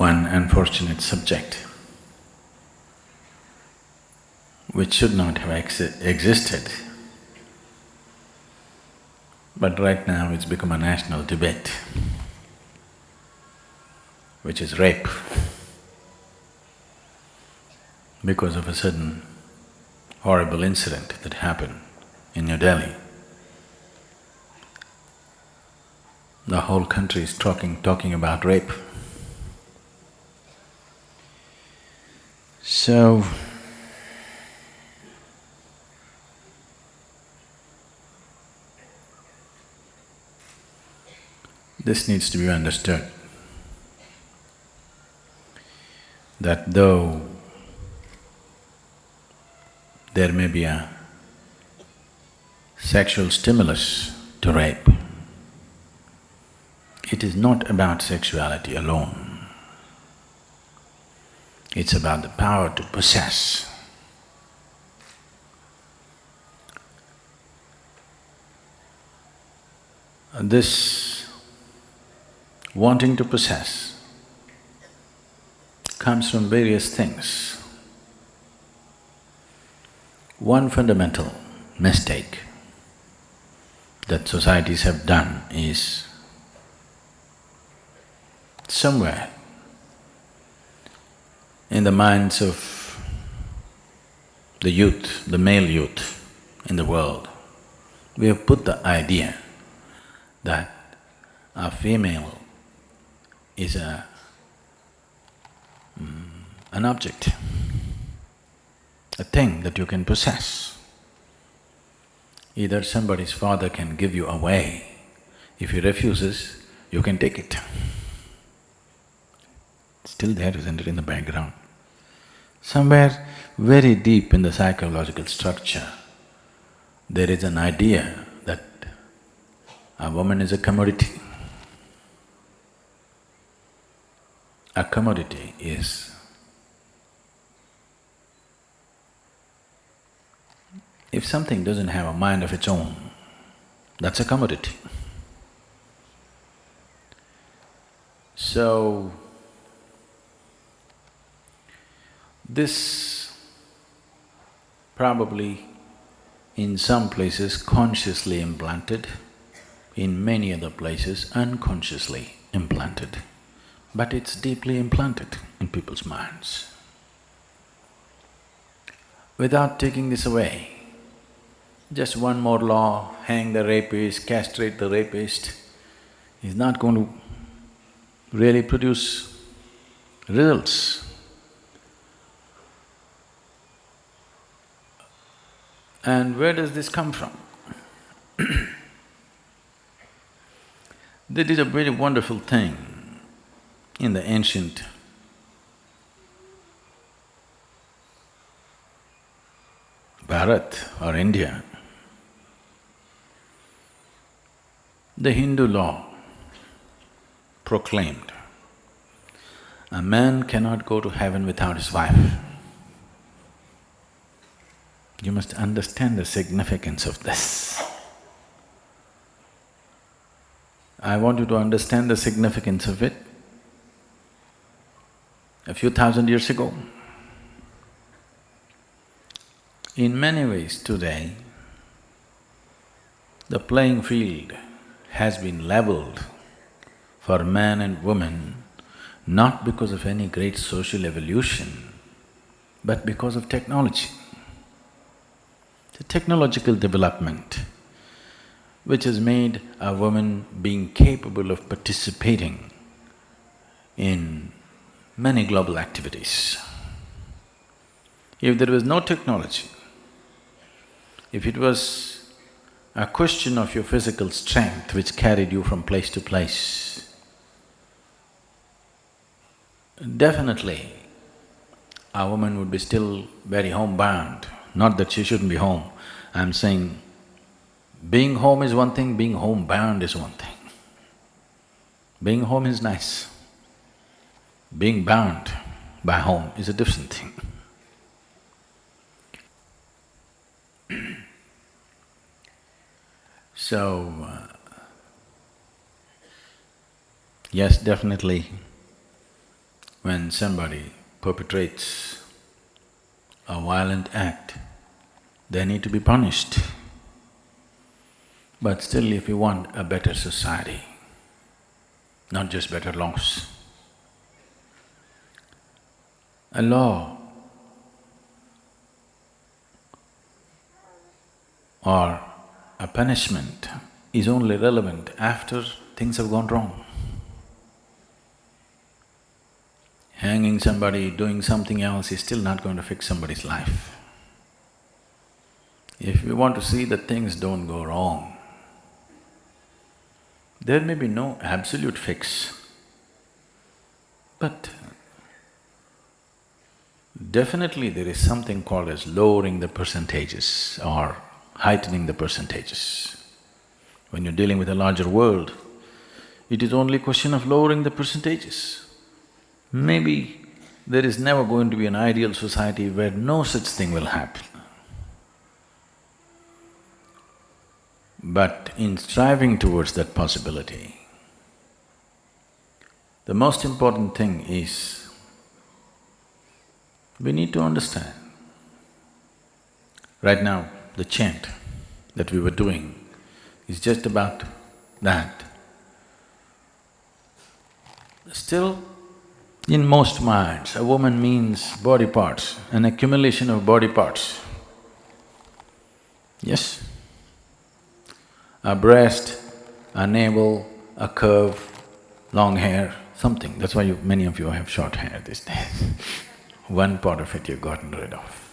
one unfortunate subject which should not have exi existed. But right now it's become a national debate, which is rape. Because of a certain horrible incident that happened in New Delhi. The whole country is talking… talking about rape. So, this needs to be understood that though there may be a sexual stimulus to rape, it is not about sexuality alone. It's about the power to possess. This wanting to possess comes from various things. One fundamental mistake that societies have done is somewhere in the minds of the youth, the male youth in the world, we have put the idea that a female is a… Mm, an object, a thing that you can possess. Either somebody's father can give you away, if he refuses, you can take it. Still there, isn't it, in the background? Somewhere very deep in the psychological structure, there is an idea that a woman is a commodity. A commodity is if something doesn't have a mind of its own, that's a commodity. So, this probably in some places consciously implanted, in many other places unconsciously implanted, but it's deeply implanted in people's minds. Without taking this away, just one more law, hang the rapist, castrate the rapist, is not going to really produce results. And where does this come from? That is a very wonderful thing in the ancient Bharat or India. The Hindu law proclaimed, a man cannot go to heaven without his wife. You must understand the significance of this. I want you to understand the significance of it. A few thousand years ago, in many ways today, the playing field has been leveled for man and woman not because of any great social evolution, but because of technology the technological development which has made a woman being capable of participating in many global activities. If there was no technology, if it was a question of your physical strength which carried you from place to place, definitely a woman would be still very homebound. Not that she shouldn't be home, I'm saying being home is one thing, being homebound is one thing. Being home is nice. Being bound by home is a different thing. so, uh, yes, definitely when somebody perpetrates a violent act, they need to be punished. But still if you want a better society, not just better laws, a law or a punishment is only relevant after things have gone wrong. Hanging somebody, doing something else is still not going to fix somebody's life. If we want to see that things don't go wrong, there may be no absolute fix, but definitely there is something called as lowering the percentages or heightening the percentages. When you're dealing with a larger world, it is only a question of lowering the percentages. Maybe there is never going to be an ideal society where no such thing will happen. But in striving towards that possibility, the most important thing is we need to understand. Right now, the chant that we were doing is just about that. Still, in most minds, a woman means body parts, an accumulation of body parts. Yes? A breast, a navel, a curve, long hair, something. That's why you, many of you have short hair these days. One part of it you've gotten rid of.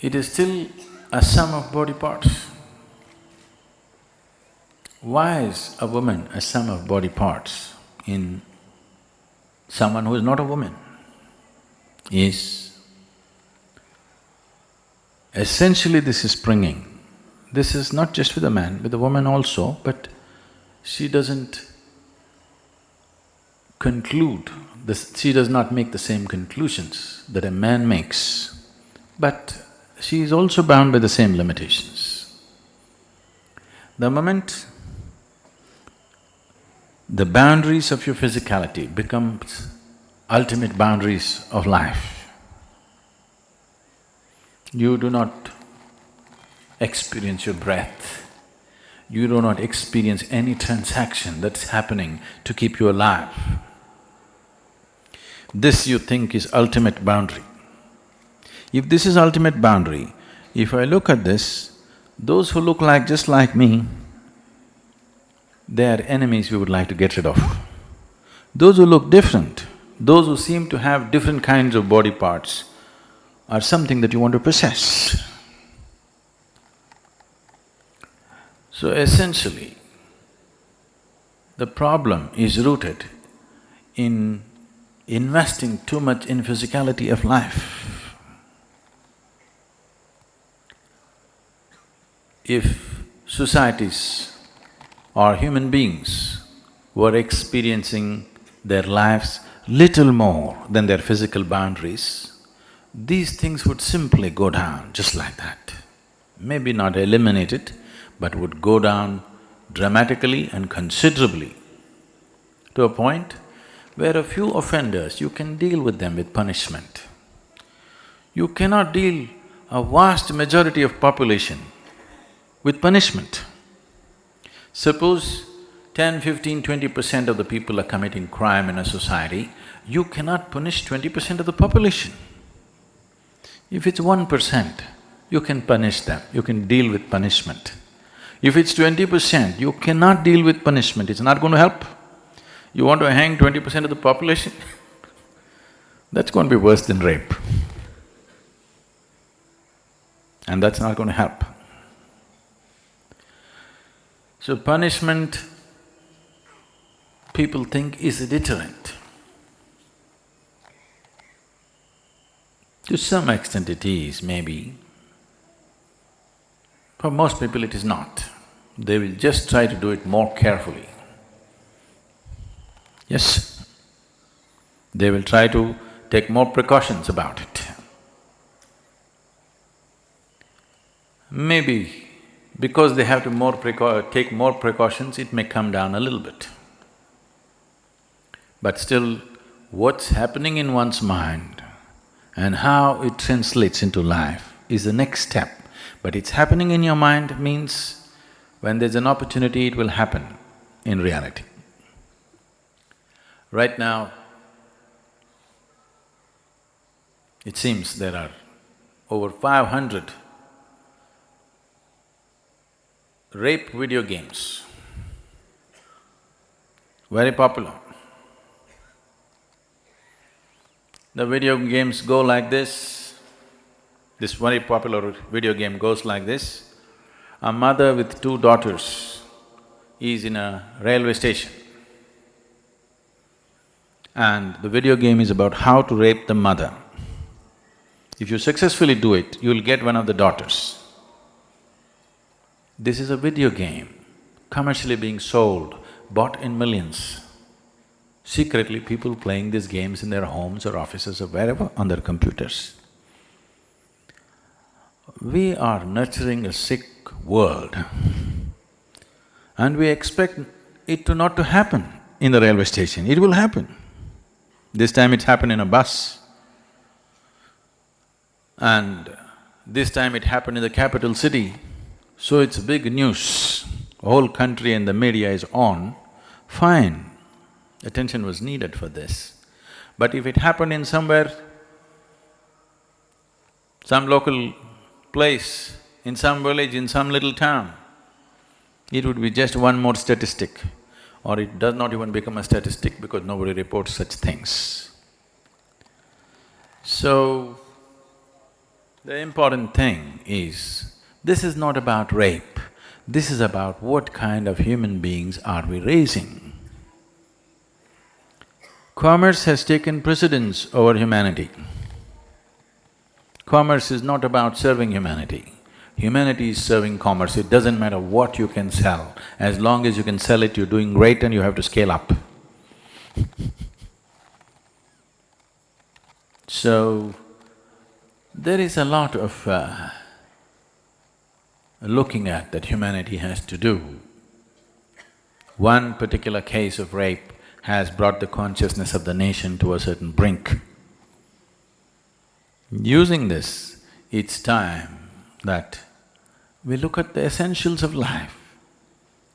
It is still a sum of body parts. Why is a woman a sum of body parts in someone who is not a woman? Is essentially this is springing. This is not just with the man, with the woman also, but she doesn't conclude, this, she does not make the same conclusions that a man makes, but she is also bound by the same limitations. The moment the boundaries of your physicality becomes ultimate boundaries of life. You do not experience your breath, you do not experience any transaction that's happening to keep you alive. This you think is ultimate boundary. If this is ultimate boundary, if I look at this, those who look like just like me, they are enemies we would like to get rid of. Those who look different, those who seem to have different kinds of body parts are something that you want to possess. So essentially, the problem is rooted in investing too much in physicality of life. If societies or human beings were experiencing their lives little more than their physical boundaries, these things would simply go down just like that. Maybe not eliminated, but would go down dramatically and considerably to a point where a few offenders, you can deal with them with punishment. You cannot deal a vast majority of population with punishment. Suppose 10, 15, 20 percent of the people are committing crime in a society, you cannot punish twenty percent of the population. If it's one percent, you can punish them, you can deal with punishment. If it's twenty percent, you cannot deal with punishment, it's not going to help. You want to hang twenty percent of the population that's going to be worse than rape. And that's not going to help. So punishment, people think is a deterrent. To some extent it is, maybe. For most people it is not. They will just try to do it more carefully. Yes, they will try to take more precautions about it. Maybe because they have to more take more precautions, it may come down a little bit. But still, what's happening in one's mind and how it translates into life is the next step. But it's happening in your mind means when there's an opportunity, it will happen in reality. Right now, it seems there are over five hundred rape video games, very popular. The video games go like this, this very popular video game goes like this. A mother with two daughters is in a railway station and the video game is about how to rape the mother. If you successfully do it, you'll get one of the daughters. This is a video game, commercially being sold, bought in millions. Secretly, people playing these games in their homes or offices or wherever on their computers. We are nurturing a sick world and we expect it to not to happen in the railway station, it will happen. This time it happened in a bus. And this time it happened in the capital city, so it's big news. Whole country and the media is on, fine. Attention was needed for this. But if it happened in somewhere, some local place, in some village, in some little town, it would be just one more statistic or it does not even become a statistic because nobody reports such things. So, the important thing is, this is not about rape, this is about what kind of human beings are we raising. Commerce has taken precedence over humanity. Commerce is not about serving humanity. Humanity is serving commerce, it doesn't matter what you can sell. As long as you can sell it, you're doing great and you have to scale up. so, there is a lot of uh, looking at that humanity has to do. One particular case of rape has brought the consciousness of the nation to a certain brink. Using this, it's time that we look at the essentials of life,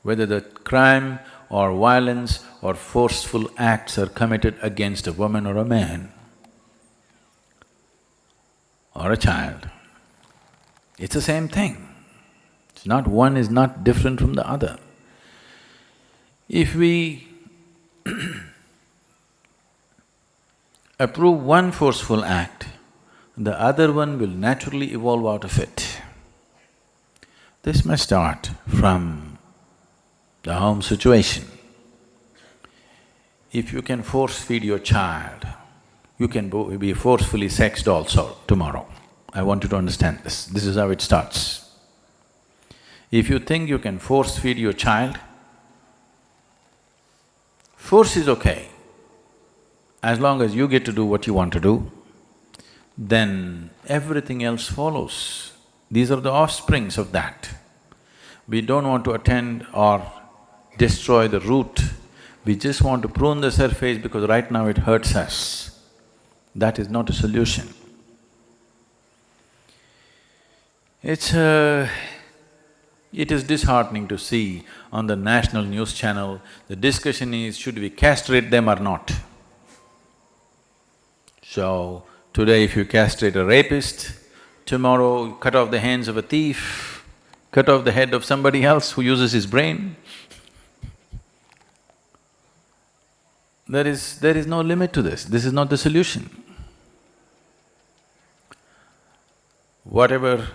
whether the crime or violence or forceful acts are committed against a woman or a man or a child, it's the same thing. It's not… one is not different from the other. If we approve one forceful act, the other one will naturally evolve out of it. This must start from the home situation. If you can force feed your child, you can be forcefully sexed also tomorrow. I want you to understand this, this is how it starts. If you think you can force feed your child, force is okay. As long as you get to do what you want to do, then everything else follows. These are the offsprings of that. We don't want to attend or destroy the root, we just want to prune the surface because right now it hurts us. That is not a solution. It's uh, it is disheartening to see on the national news channel, the discussion is should we castrate them or not? So, today if you castrate a rapist, tomorrow cut off the hands of a thief, cut off the head of somebody else who uses his brain. There is… there is no limit to this, this is not the solution. Whatever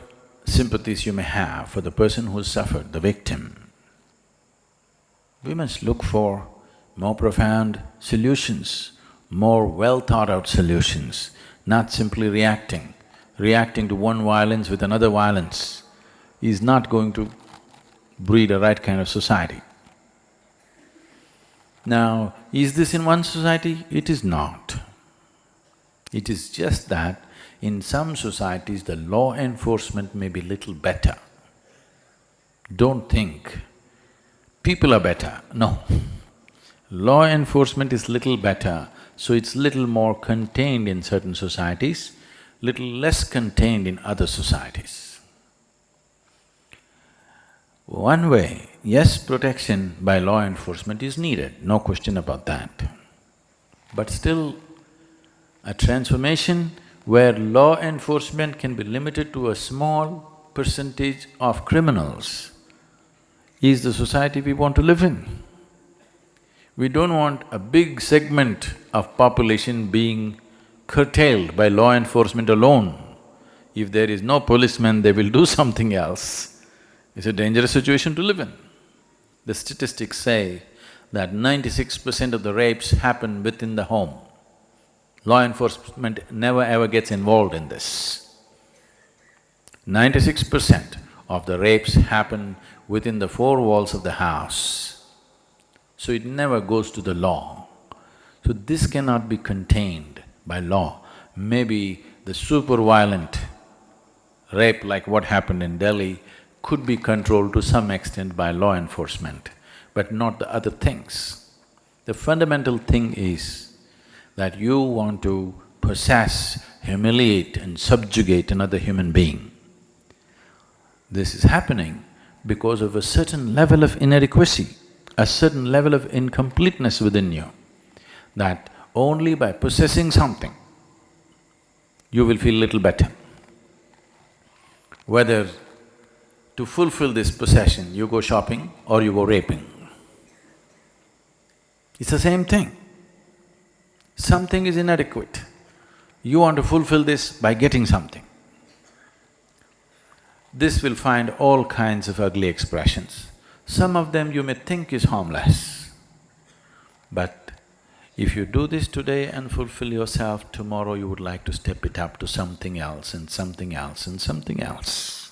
sympathies you may have for the person who suffered, the victim, we must look for more profound solutions, more well thought out solutions, not simply reacting reacting to one violence with another violence is not going to breed a right kind of society. Now, is this in one society? It is not. It is just that in some societies the law enforcement may be little better. Don't think people are better, no. Law enforcement is little better, so it's little more contained in certain societies, little less contained in other societies. One way, yes, protection by law enforcement is needed, no question about that. But still, a transformation where law enforcement can be limited to a small percentage of criminals is the society we want to live in. We don't want a big segment of population being curtailed by law enforcement alone. If there is no policeman, they will do something else. It's a dangerous situation to live in. The statistics say that ninety-six percent of the rapes happen within the home. Law enforcement never ever gets involved in this. Ninety-six percent of the rapes happen within the four walls of the house. So it never goes to the law. So this cannot be contained by law. Maybe the super violent rape like what happened in Delhi could be controlled to some extent by law enforcement, but not the other things. The fundamental thing is that you want to possess, humiliate and subjugate another human being. This is happening because of a certain level of inadequacy, a certain level of incompleteness within you, that only by possessing something, you will feel little better. Whether to fulfill this possession, you go shopping or you go raping. It's the same thing. Something is inadequate. You want to fulfill this by getting something. This will find all kinds of ugly expressions. Some of them you may think is harmless, but if you do this today and fulfill yourself, tomorrow you would like to step it up to something else and something else and something else.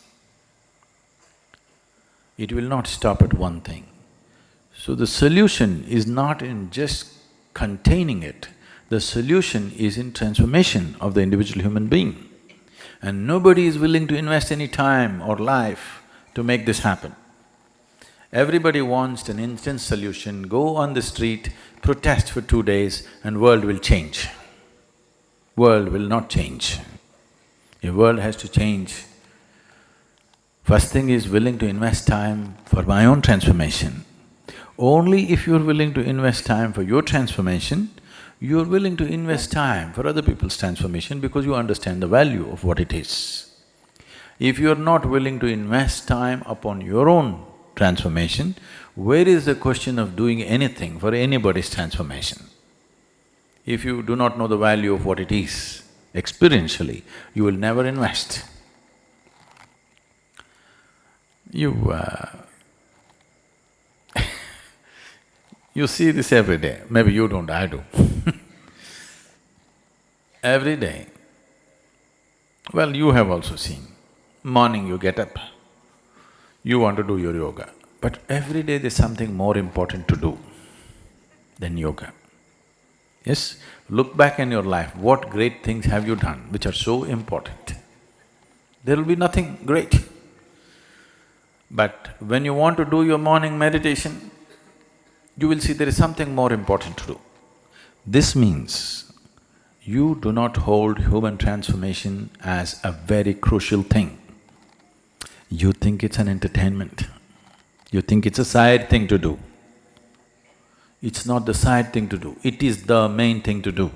It will not stop at one thing. So the solution is not in just containing it, the solution is in transformation of the individual human being. And nobody is willing to invest any time or life to make this happen. Everybody wants an instant solution, go on the street, protest for two days and world will change. World will not change. A world has to change First thing is willing to invest time for my own transformation. Only if you're willing to invest time for your transformation, you're willing to invest time for other people's transformation because you understand the value of what it is. If you're not willing to invest time upon your own transformation, where is the question of doing anything for anybody's transformation? If you do not know the value of what it is experientially, you will never invest. You… Uh, you see this every day, maybe you don't, I do. Every day, well, you have also seen, morning you get up, you want to do your yoga, but every day there's something more important to do than yoga. Yes, look back in your life, what great things have you done which are so important? There will be nothing great. But when you want to do your morning meditation, you will see there is something more important to do. This means you do not hold human transformation as a very crucial thing. You think it's an entertainment, you think it's a side thing to do. It's not the side thing to do, it is the main thing to do.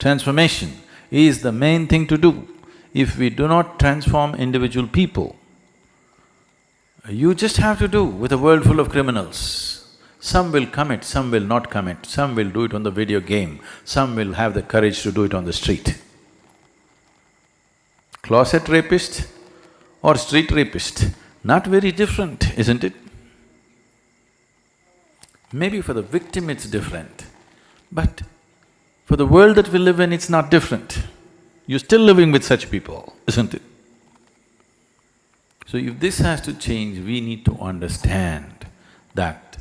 Transformation is the main thing to do. If we do not transform individual people, you just have to do with a world full of criminals. Some will commit, some will not commit, some will do it on the video game, some will have the courage to do it on the street. Closet rapist or street rapist, not very different, isn't it? Maybe for the victim it's different, but for the world that we live in, it's not different. You're still living with such people, isn't it? So if this has to change, we need to understand that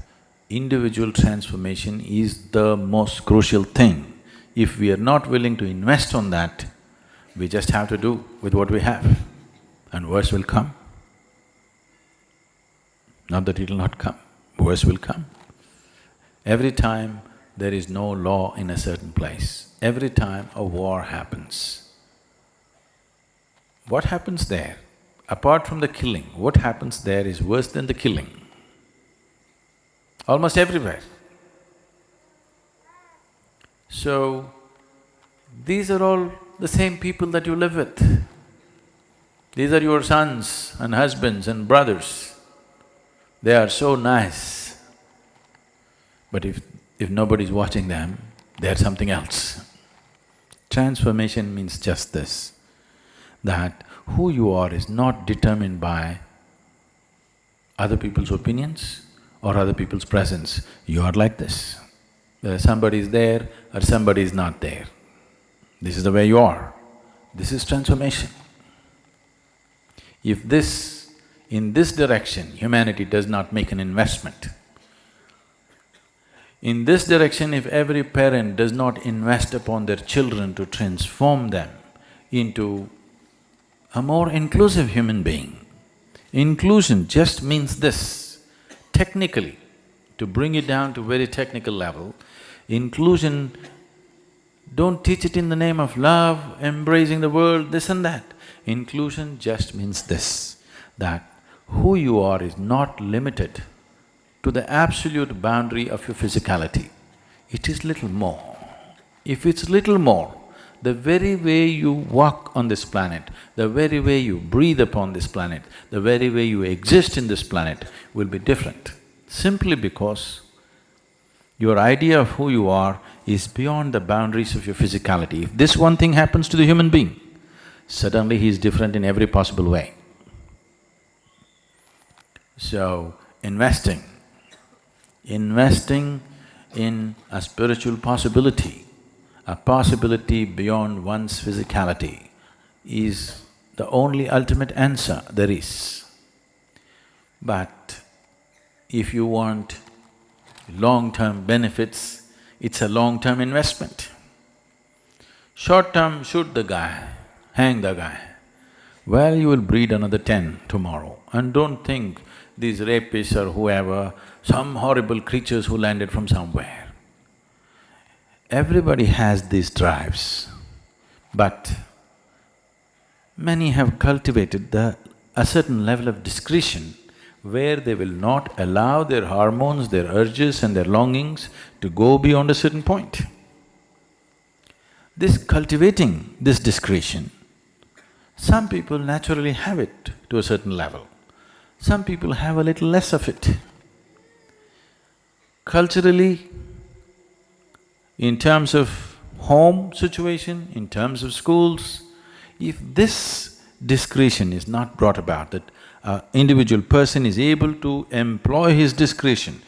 individual transformation is the most crucial thing. If we are not willing to invest on that, we just have to do with what we have and worse will come. Not that it'll not come, worse will come. Every time there is no law in a certain place. Every time a war happens, what happens there? Apart from the killing, what happens there is worse than the killing. Almost everywhere. So, these are all the same people that you live with. These are your sons and husbands and brothers. They are so nice. But if, if nobody's watching them, they're something else. Transformation means just this, that who you are is not determined by other people's opinions or other people's presence. You are like this. Whether somebody is there or somebody is not there. This is the way you are. This is transformation. If this, in this direction, humanity does not make an investment, in this direction, if every parent does not invest upon their children to transform them into a more inclusive human being, inclusion just means this, technically, to bring it down to very technical level, inclusion, don't teach it in the name of love, embracing the world, this and that. Inclusion just means this, that who you are is not limited to the absolute boundary of your physicality. It is little more. If it's little more, the very way you walk on this planet, the very way you breathe upon this planet, the very way you exist in this planet will be different, simply because your idea of who you are is beyond the boundaries of your physicality. If this one thing happens to the human being, suddenly he is different in every possible way. So, investing, investing in a spiritual possibility, a possibility beyond one's physicality is the only ultimate answer there is. But if you want long-term benefits, it's a long-term investment. Short-term, shoot the guy, hang the guy. Well, you will breed another ten tomorrow and don't think these rapists or whoever, some horrible creatures who landed from somewhere. Everybody has these drives, but many have cultivated the… a certain level of discretion where they will not allow their hormones, their urges and their longings to go beyond a certain point. This cultivating this discretion some people naturally have it to a certain level, some people have a little less of it. Culturally, in terms of home situation, in terms of schools, if this discretion is not brought about, that an individual person is able to employ his discretion,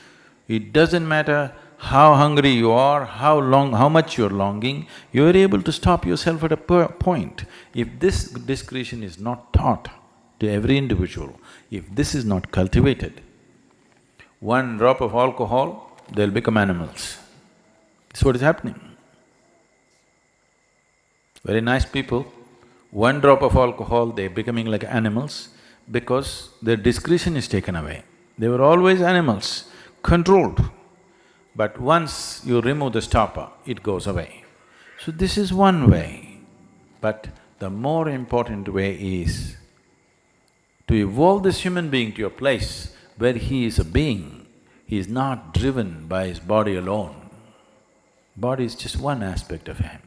it doesn't matter how hungry you are, how long… how much you're longing, you're able to stop yourself at a point. If this discretion is not taught to every individual, if this is not cultivated, one drop of alcohol, they'll become animals. That's what is happening. Very nice people, one drop of alcohol, they're becoming like animals because their discretion is taken away. They were always animals, controlled. But once you remove the stopper, it goes away. So this is one way, but the more important way is to evolve this human being to a place where he is a being, he is not driven by his body alone. Body is just one aspect of him.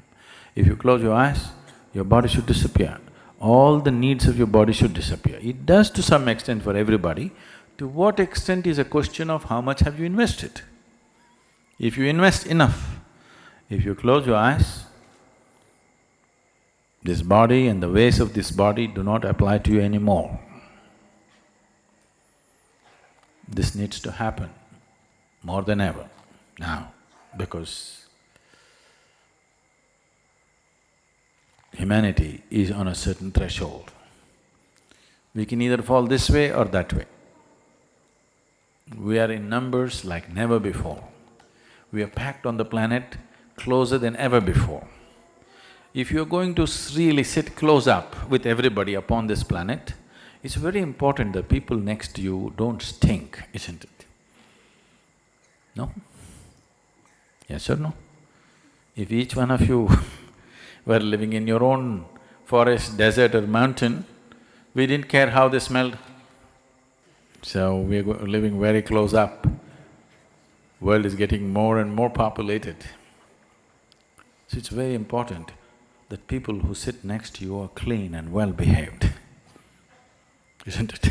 If you close your eyes, your body should disappear. All the needs of your body should disappear. It does to some extent for everybody. To what extent is a question of how much have you invested. If you invest enough, if you close your eyes, this body and the ways of this body do not apply to you anymore. This needs to happen more than ever now because humanity is on a certain threshold. We can either fall this way or that way. We are in numbers like never before. We are packed on the planet closer than ever before. If you're going to really sit close up with everybody upon this planet, it's very important that people next to you don't stink, isn't it? No? Yes or no? If each one of you were living in your own forest, desert or mountain, we didn't care how they smelled. So we're living very close up. World is getting more and more populated. So it's very important that people who sit next to you are clean and well behaved, isn't it?